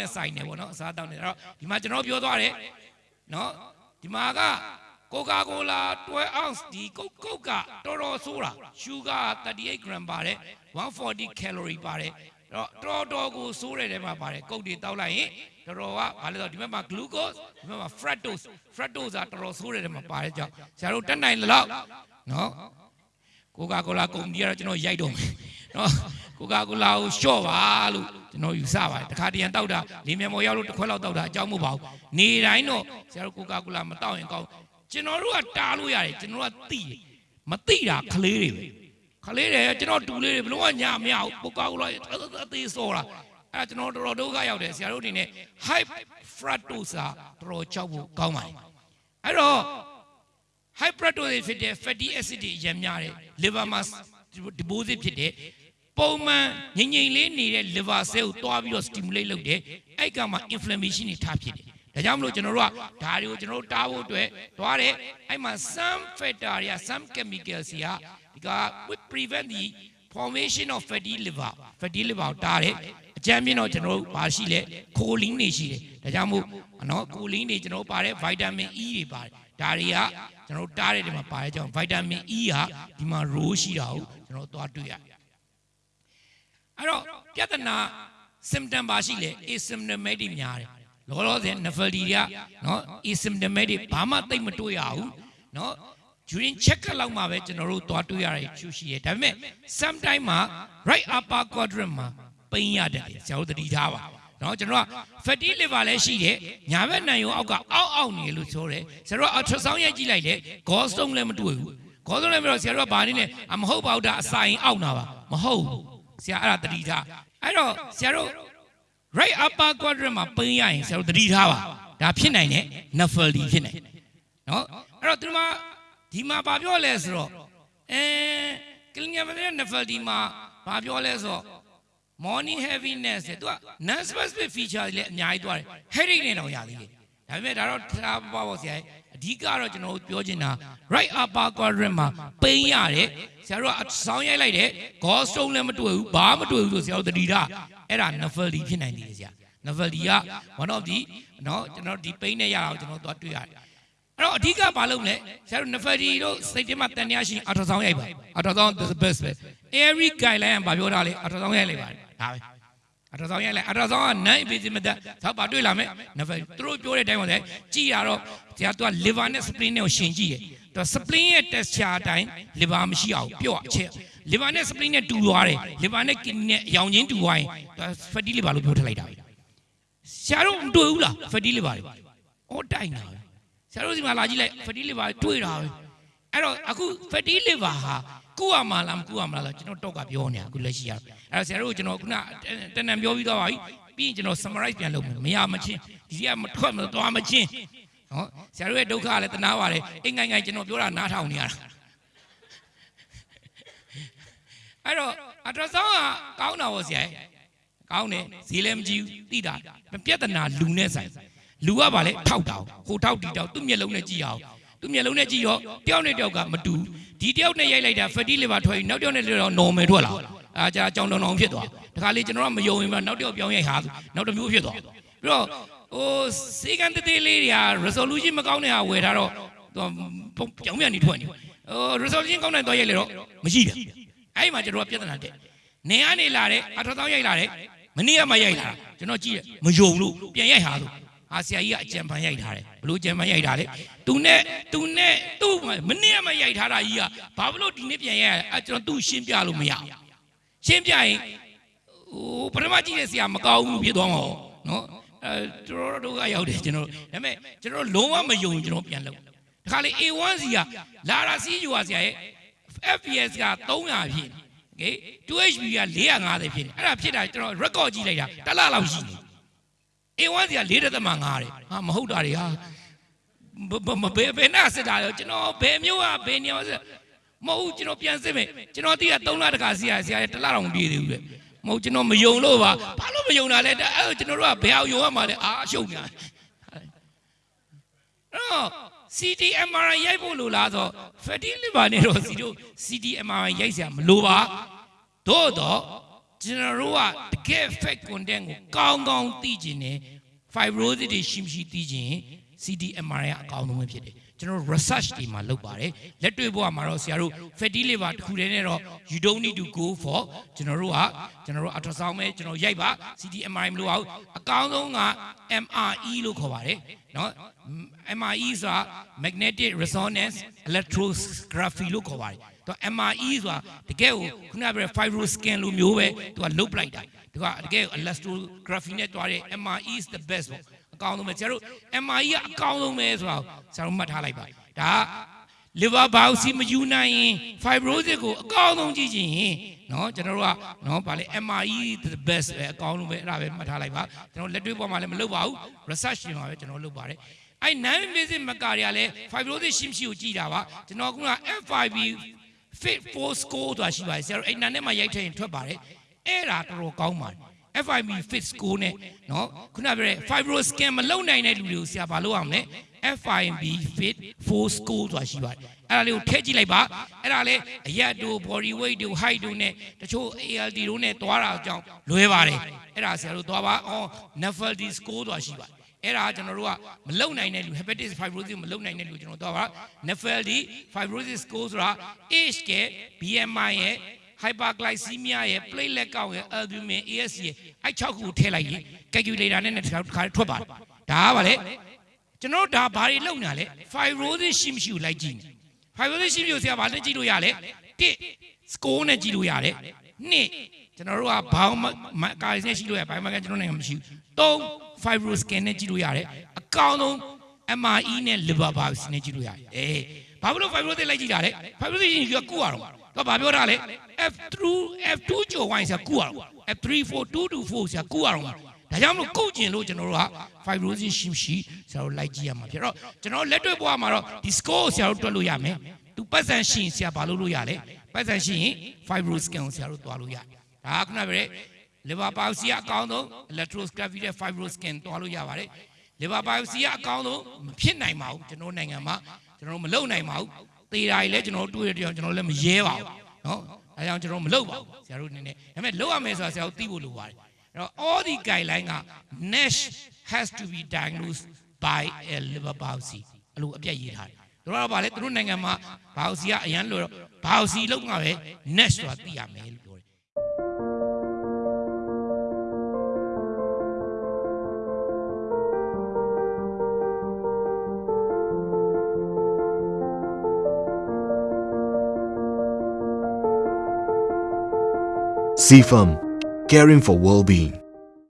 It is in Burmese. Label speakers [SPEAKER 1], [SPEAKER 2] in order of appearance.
[SPEAKER 1] နဲ့ဆိုင်နေပေါ့နော်အစားအသောက်နဲ့အဲ့တော့ဒီမှာကျွန်တော်ပြောသွားတယ်နော်ဒီမှာကကိုကာကိုလာ12 ounce ဒီကုတ်ကုတ်ကတော်တော်ဆိုးတာ sugar 38 gram ပါတယ်140 calorie ပါတယ်အဲ့တော့တော်တော်ကိုဆိုးတဲ့ထဲမှာပါတယ်ကုတ်တွေတောက်လိုက်ရင်တော်တော်ကဘာလဲဆိုတော့ဒီဘက်မှာ glucose ဒီဘက်မှာ fructose fructose ကတော်တော်ဆိုးတဲ့ထဲမှာပါတယ်ကြောင့်ဆရာတို့တက်နိုင်လောက်နော် ကိုကာကိုလာကုမ္ပဏီကတော့ကျွန်တော်ရိုက်တော့မယ်နော်ကိုကာကိုလာကိုလျှော့ပါလို့ကျွန်တော်ယူဆပါတယ်တခါတရံတောက်တာလင်းမြန်မော်ရောက်လို့တစ်ခွက်လောက်တောက်တာအကြောင်းမဟုတ်ပါဘူးနေတိုင်းတော့ဆရာတို့ကိုကာကိုလာမတောက်ရင်ကောင်းကျွန်တော်တို့ကတားလို့ရတယ်ကျွန်တော်တို့ကသိတယ်မသိတာကလေးတွေပဲခလေးတွေကျွန်တော်တူလေးတွေဘလို့ကညာမရဘူးကိုကာကိုလာအသေးစောတာအဲကျွန်တော်တော်တော်ဒုက္ခရောက်တယ်ဆရာတို့အနေနဲ့ high fructose ကတော်တော်ကြောက်ဖို့ကောင်းပါတယ်အဲ့တော့ high fructose ဖြစ်တဲ့ fatty acid တွေအရင်များတယ် liver မှာ deposit ဖြစ်တဲ့ပုံမှန်ငြိမ်ငြိမ်လေးနေတဲ့ liver cell ကိုတွားပြီးတော့ stimulate လုပ်တယ်အဲ့ကမှ inflammation တွေထဖြစ်တယ်ဒါကြောင့်မလို့ကျွန်တော်တို့ကဒါတွေကိုကျွန်တော်တို့တားဖို့အတွက်တွားတယ်အဲ့မှာ some factor တွေက some chemicals တွေကဒီက would prevent the formation of fatty liver fatty liver ကိုတားတယ်အကြမ်းပြင်းတော့ကျွန်တော်တို့ဘာရှိလဲခိုလင်းတွေရှိတယ်ဒါကြောင့်မို့နော်ခိုလင်းတွေကျွန်တော်တို့ပါတယ် vitamin E တွေပါတယ် ဒါတွေကကျွန်တော်တို့တားတဲ့ဒီမှာပါတဲ့ကြောင့် vitamin E ဟာဒီမှာ role ရှိတာကိုကျွန်တော်တို့သွားတွေ့ရတယ်အဲ့တော့ပြဿနာ symptom ပါရှိလေ asymptomatic များတယ်လောလောဆယ် nephrology တွေကနော် asymptomatic ဘာမှသိပ်မတွေ့ရဘူးနော် during check လောက်မှာပဲကျွန်တော်တို့သွားတွေ့ရတဲ့ချူရှိတယ်ဒါပေမဲ့ sometime မှာ right upper quadrant မှာပိန်ရတယ်ဆရာတို့သတိထားပါ နော်ကျွန်တော်က fatty liver လည်းရှိတယ်ညာဘက်နံရုံအောက်ကအောက်အောက်နေလို့ဆိုတယ်ဆရာတို့က ultrasound ရိုက်ကြည့်လိုက်တယ် gallstone လည်းမတွေ့ဘူး gallstone လည်းမတွေ့ဆရာတို့ကဘာနေလဲအမဟုတ်ပါဘူးဒါအစာရင်အောက်နာပါမဟုတ်ဘူးဆရာအဲ့ဒါသတိထားအဲ့တော့ဆရာတို့ right upper quadrant မှာပိန်ရရင်ဆရာတို့သတိထားပါဒါဖြစ်နိုင်တယ် nephrology ဖြစ်နိုင်နော်အဲ့တော့ဒီမှာဒီမှာဘာပြောလဲဆိုတော့အဲ clinical nephrology မှာဘာပြောလဲဆိုတော့ morning heaviness တဲ့သူက non specific feature တွေလည်းအများကြီးသွားတယ် headache နဲ့တော့ရသေးတယ်ဒါပေမဲ့ဒါတော့ထားပါပါဆရာအဓိကတော့ကျွန်တော်တို့ပြောချင်တာ right upper quadrant မှာပိန်ရတယ်ဆရာတို့ကဆောင်းရိုက်လိုက်တယ် gallstone လည်းမတွေ့ဘူးဘာမှမတွေ့ဘူးဆိုဆရာတို့တတိထားအဲ့ဒါ nephrology ဖြစ်နိုင်တယ်ဆရာ nephrology က one of the เนาะကျွန်တော်ဒီပိန်နဲ့ရအောင်ကျွန်တော်သွားတွေ့ရတယ်အဲ့တော့အဓိကဘာလုပ်လဲဆရာတို့ nephrology တို့စိတ်ထဲမှာတန်တရားရှိရင် ultrasound ရိုက်ပါ ultrasound is the best ပဲ every guideline ကဘာပြောတာလဲ ultrasound ရိုက်လိုက်ပါတယ် ဒါပဲအထောက်ဆောင်ရိုက်လိုက်အထောက်ဆောင်ကနိုင်ပေးစီမတက်သောက်ပါတွေ့လာမယ်နဖယ်သူတို့ပြောတဲ့အတိုင်းပါလေကြည်ရတော့ဆရာသူက liver နဲ့ spleen နဲ့ကိုရှင်ကြည့်တယ်သူ spleen ရဲ့ texture အတိုင်း liver မရှိအောင်ပြော့အချက် liver နဲ့ spleen နဲ့တူသွားတယ် liver နဲ့ kidney နဲ့အယောင်ချင်းတူသွားရင်သူ fatty liver လို့ပြောထလိုက်တာပဲဆရာတို့မတွေ့ဘူးလား fatty liver တွေအော်တိုင်တာပဲဆရာတို့ဒီမှာလာကြည့်လိုက် fatty liver တွေ့တာပဲအဲ့တော့အခု fatty liver ဟာ ကုရမှာလားမကုရမှာလားကျွန်တော်တော့ကပြောနေတာအခုလက်ရှိရအဲ့တော့ဆရာတို့ကျွန်တော်ခုနတန်တန်ပြောပြီးသွားပါပြီပြီးရင်ကျွန်တော် summarize ပြန်လုပ်မယ်မရမချင်းဒီကမထွက်မသွားမချင်းနော်ဆရာတို့ရဲ့ဒုက္ခလည်းတနာပါတယ်အိမ်ငိုင်ငိုင်ကျွန်တော်ပြောတာနားထောင်နေရတာအဲ့တော့ ultrasound ကကောင်းတာပေါ့ဆရာကောင်းတယ်ဈေးလည်းမကြည့်ဘူးသိတာပြဿနာလူနဲ့ဆိုင်လူကပါလေထောက်တာဟိုထောက်တီတောက်သူ့မျက်လုံးနဲ့ကြည့်အောင် သူ့မျက်လုံးနဲ့ကြည့်ရောတယောက်နဲ့တယောက်ကမတူဒီတယောက်နဲ့ရိုက်လိုက်တာ fatty liver ထွက်ပြီးနောက်တယောက်နဲ့တယောက် normal ထွက်လာအာကြာကြောင်တောင်တောင်ဖြစ်သွားတခါလေကျွန်တော်ကမယုံရင်မှနောက်တယောက်ပြောင်းရိုက်ဟာနောက်တစ်မျိုးဖြစ်သွားပြီးတော့ဟိုစေကန်တေးသေးလေးတွေက resolution မကောင်းတဲ့ဟာဝယ်ထားတော့သူပြောင်းပြန်နေထွက်နေဟို resolution ကောင်းတဲ့တော့ရိုက်လေတော့မရှိတယ်အဲ့မှာကျွန်တော်ကပြဿနာတက်နေကနေလာတဲ့အထောက်အထားရိုက်လာတဲ့မနေ့ကမှရိုက်လာတာကျွန်တော်ကြည့်ရမယုံလို့ပြန်ရိုက်ဟာဆို ဟာဆရာကြီးကအကြံပန်းရိုက်ထားတယ်ဘလို့ကြံပန်းရိုက်တာလဲသူနဲ့သူနဲ့သူ့မနေ့ကမရိုက်ထားတာကြီးကဘာလို့ဒီနေ့ပြန်ရိုက်ရလဲအကျွန်တော်သူ့ရှင်းပြလို့မရရှင်းပြရင်ဟိုပထမကြည့်တဲ့ဆရာမကောင်းဘူးဖြစ်သွားမှာနော်အဲကျွန်တော်တို့ကရောက်တယ်ကျွန်တော်ဒါပေမဲ့ကျွန်တော်လုံးဝမယုံကျွန်တော်ပြန်လုပ်ဒါခါလေး A1 စီကလာရာစီယူပါဆရာရဲ့ FPS က300ဖြစ်တယ် 2HB က450ဖြစ်တယ်အဲ့ဒါဖြစ်တာကျွန်တော် record ကြည့်လိုက်တာတစ်လလောက်ရှိနေ A1 စီက4.5တဲ့ဟာမဟုတ်တာတွေဟာမဘယ်ဘယ်နာစစ်တာလဲကျွန်တော်ဘယ်မျိုးอ่ะဘယ်နေရာစစ်မဟုတ်ကျွန်တော်ပြန်စစ်မယ်ကျွန်တော်တီးက3လတခါစီရဆရာတစ်လတော့မပြေသေးဘူးလေမဟုတ်ကျွန်တော်မယုံလို့ပါဘာလို့မယုံတာလဲအဲ့ကျွန်တော်တို့ကဘယ်အောင်ယုံရမှာလဲအာအရှုံညာအော် CTMRI ရိုက်ဖို့လိုလားဆို fatty liver နဲ့တော့စီတို့ CTMRI ရိုက်စရာမလိုပါသို့တော့ ကျွန်တော်တို့ကတကယ် fake content ကိုကောင်းကောင်းသိကျင်တယ် fibrosis တွေရှိမရှိသိကျင် CDMR ကအကောင်းဆုံးပဲဖြစ်တယ်ကျွန်တော်တို့ research တွေမှာလုပ်ပါတယ်လက်တွေ့ဘဝမှာတော့ဆရာတို့ fatty liver တစ်ခုတည်းနဲ့တော့ you don't need to go for ကျွန်တော်တို့ကကျွန်တော်တို့ ultrasound ပဲကျွန်တော်ရိုက်ပါ CDMR မလို့အောင်အကောင်းဆုံးက MRE လို့ခေါ်ပါတယ်နော် MRE ဆိုတာ magnetic resonance electrography လို့ခေါ်ပါတယ် သူက MRE ဆိုတာတကယ်ကိုခုနကပြော fibro scan လိုမျိုးပဲသူကလုတ်ပလိုက်တာသူကတကယ် elastography နဲ့တွားတဲ့ MRE is the best ပေါ့အကောင်းဆုံးပဲဆရာတို့ MRE ကအကောင်းဆုံးပဲဆိုတော့ဆရာတို့မှတ်ထားလိုက်ပါဒါက liver biopsy မယူနိုင်ရင် fibrosis ကိုအကောင်းဆုံးကြည့်ချင်ရင်နော်ကျွန်တော်တို့ကနော်ဗာလေ MRE the best ပဲအကောင်းဆုံးပဲအဲ့ဒါပဲမှတ်ထားလိုက်ပါကျွန်တော်လက်တွေ့ပေါ်မှာလည်းမလုပ်ပါဘူး research ရှင်မှာပဲကျွန်တော်လုပ်ပါတယ်အဲ့ non invasive မကာတွေကလည်း fibrosis ရှိမရှိကိုကြည့်တာပါကျွန်တော်က FIB fit for score ဆိုတာရှိပါတယ်ဆရာတို့အဲ့နာနဲ့မှရိုက်ထည့်ရင်ထွက်ပါတယ်အဲ့ဒါတော်တော်ကောင်းပါတယ် FIB fit score နဲ့เนาะခုနပြောတဲ့ fibroscan မလုံနိုင်တဲ့လူတွေကိုဆရာဘာလုပ်အောင်လဲ FIB fit for score ဆိုတာရှိပါတယ်အဲ့ဒါလေးကိုထည့်ကြည့်လိုက်ပါအဲ့ဒါလေးအရက်တို့ body weight တို့ height တို့နဲ့တချို့ ALD တို့နဲ့တွားတာကြောင့်လွဲပါတယ်အဲ့ဒါဆရာတို့တွားပါအော် NAFLD score ဆိုတာရှိပါတယ် အဲ့ဒါကျွန်တော်တို့ကမလုံနိုင်တဲ့လူ hepatitis fibrosis မလုံနိုင်တဲ့လူကျွန်တော်တို့က NAFLD fibrosis score ဆိုတာ age က BMI ရဲ့ hyperglycemia ရဲ့ platelet count ရဲ့ albumin ASC ရဲ့အဲ့6ခုကိုထည့်လိုက်ရင် calculator နဲ့တစ်ခါတစ်ခါထွက်ပါတယ်ဒါကဗာလေကျွန်တော်တို့ဒါဘာတွေလုပ်နေတာလဲ fibrosis ရှိမရှိကိုလိုက်ကြည့်နေ fibrosis ရှိမရှိကိုဆရာဘာနဲ့ကြည့်လို့ရလဲ1 score နဲ့ကြည့်လို့ရတယ်2 ကျွန်တော်တို့ကဘောင်းကာရီနဲ့ရှိလို့ရဘိုင်းမကန်ကျွန်တော်နိုင်ငံမရှိဘူး3 fibroscan နဲ့ကြည့်လို့ရတယ်အကောင်းဆုံး MRE နဲ့ liver biopsy နဲ့ကြည့်လို့ရတယ်အေးဘာဖြစ်လို့ fibrosis လိုက်ကြည့်တာလဲ fibrosis ရှင်ကကုရတော့တော့ဘာပြောတာလဲ F3 F2 ကျော်ဝိုင်းဆရာကုရတော့ F3 4 2 to 4ဆရာကုရတော့ဒါကြောင့်မလို့ကုတ်ကျင်လို့ကျွန်တော်တို့က fibrosis ရှိရှိဆရာတို့လိုက်ကြည့်ရမှာဖြစ်တော့ကျွန်တော်လက်တွေ့ဘဝမှာတော့ဒီ score ကိုဆရာတို့တွက်လို့ရမယ်သူပတ်စံရှိရင်ဆရာဘာလုပ်လို့ရလဲပတ်စံရှိရင် fibroscan ကိုဆရာတို့တွားလို့ရတယ် ဒါကနဗျ liver biopsy အကောင်းဆုံး electroscopy နဲ့ fibroscan တွားလို့ရပါတယ် liver biopsy အကောင်းဆုံးမဖြစ်နိုင်ပါဘူးကျွန်တော်နိုင်ငံမှာကျွန်တော်မလုပ်နိုင်ပါဘူးသေတာကြီးလည်းကျွန်တော်တွေ့ရတဲ့အောင်ကျွန်တော်လည်းမရဲပါဘူးနော်ဒါကြောင့်ကျွန်တော်မလုပ်ပါဘူးဆရာတို့နည်းနည်းဒါပေမဲ့လုပ်ရမယ်ဆိုတာဆရာတို့သိဖို့လိုပါတယ်အဲ့တော့ all the guideline က NASH has to be diagnosed by a liver biopsy အဲ့လိုအပြည့်ရေးထားတယ်တို့ကတော့ဗာလေသူတို့နိုင်ငံမှာ biopsy ကအရန်လို့ biopsy လုပ်မှာပဲ NASH ဆိုတာသိရမယ်လို့
[SPEAKER 2] CFAM, caring for well-being.